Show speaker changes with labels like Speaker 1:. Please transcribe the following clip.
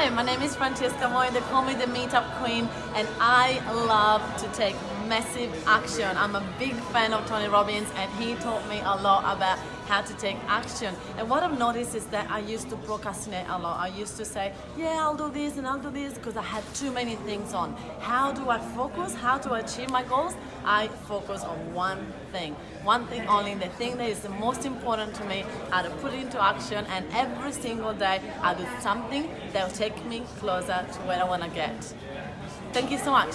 Speaker 1: Hi, my name is Francesca Moy. They call me the Meetup Queen, and I love to take massive action. I'm a big fan of Tony Robbins, and he taught me a lot about how to take action. And what I've noticed is that I used to procrastinate a lot. I used to say, yeah, I'll do this and I'll do this because I had too many things on. How do I focus? How to achieve my goals? I focus on one thing, one thing only, the thing that is the most important to me, how to put it into action, and every single day I do something that will take me closer to where I want to get. Thank you so much.